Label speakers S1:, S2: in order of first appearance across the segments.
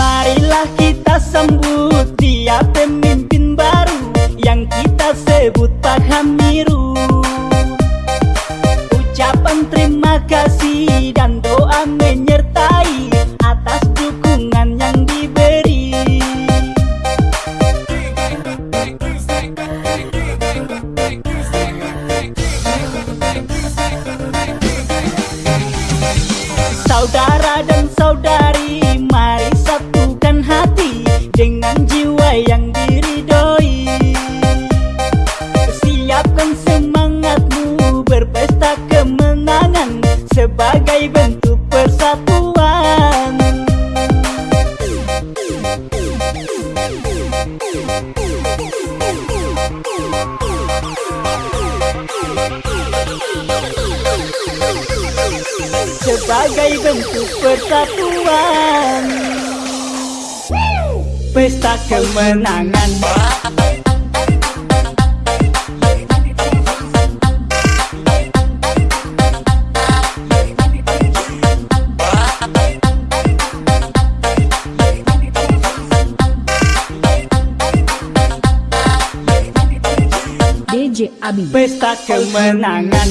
S1: Marilah kita sambut dia pemimpin baru Yang kita sebut Pak Hamiru. Ucapan terima kasih sebagai bentuk persatuan. Pesta kemenangan.
S2: DJ Abi.
S1: Pesta kemenangan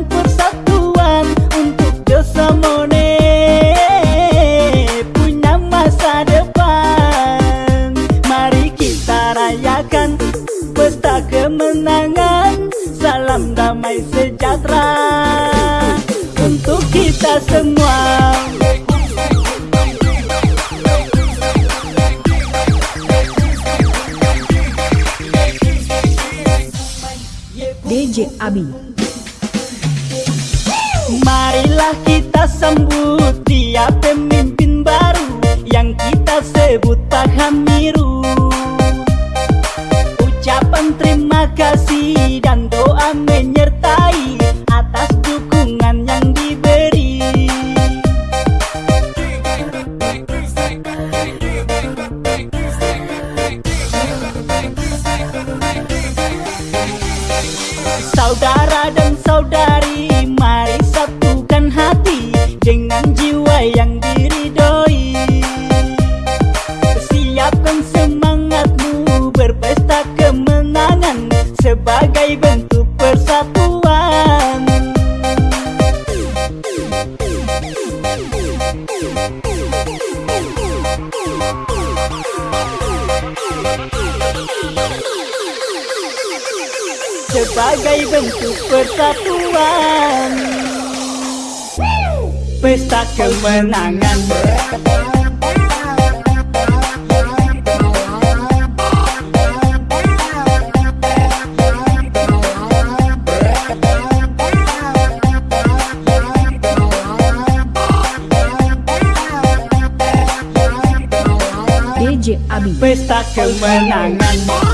S1: kita semua.
S2: DJ Abi.
S1: Marilah kita sambut dia pemimpin baru Yang kita sebut Pak Hamiru Saudara dan saudari Mari satukan hati Dengan jiwa yang diridoi Siapkan Sebagai bentuk persatuan Pesta kemenangan.
S2: DJ Abi.
S1: Pesta kemenangan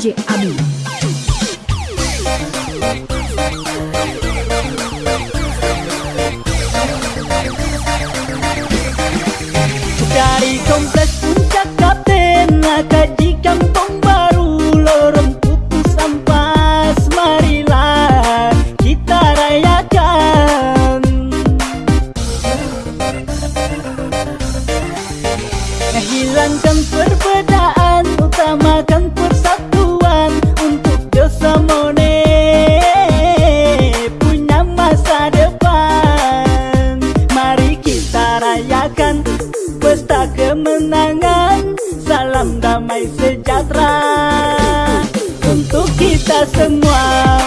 S2: DJ Abi
S1: Dari Pesta kemenangan Salam damai sejahtera Untuk kita semua.